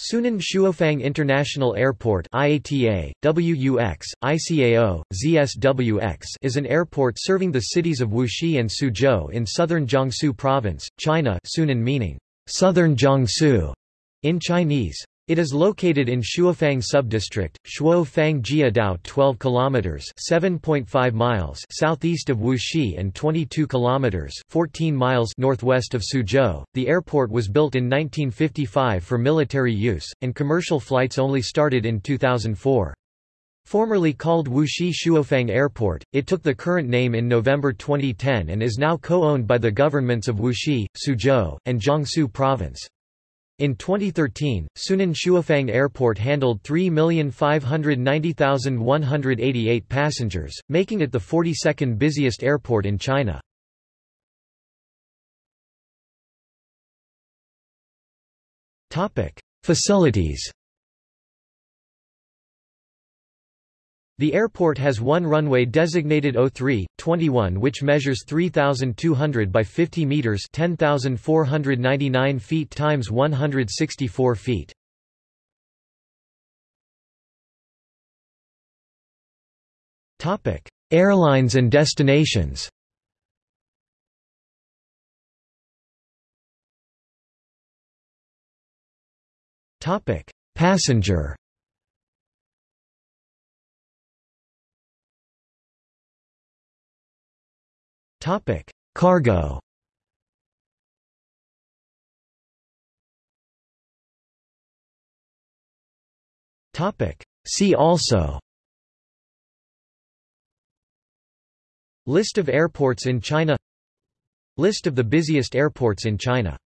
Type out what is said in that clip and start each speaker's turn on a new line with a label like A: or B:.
A: Sunan Shuofang International Airport IATA, WUX, ICAO, ZSWX is an airport serving the cities of Wuxi and Suzhou in southern Jiangsu Province, China Sunan meaning, southern Jiangsu in Chinese. It is located in Shuofang subdistrict, Shuofang Jiadao 12 kilometers, 7.5 miles southeast of Wuxi and 22 kilometers, 14 miles northwest of Suzhou. The airport was built in 1955 for military use and commercial flights only started in 2004. Formerly called Wuxi Shuofang Airport, it took the current name in November 2010 and is now co-owned by the governments of Wuxi, Suzhou, and Jiangsu Province. In 2013, Sunan Shuofang Airport handled 3,590,188 passengers, making it the 42nd busiest airport in China. Facilities The airport has one runway designated 03, 21 which measures 3,200 by 50 meters 10,499 feet times 164 feet. Topic: Airlines and destinations. Topic: Passenger Topic: Cargo. Topic: See also. List of airports in China List of the busiest airports in China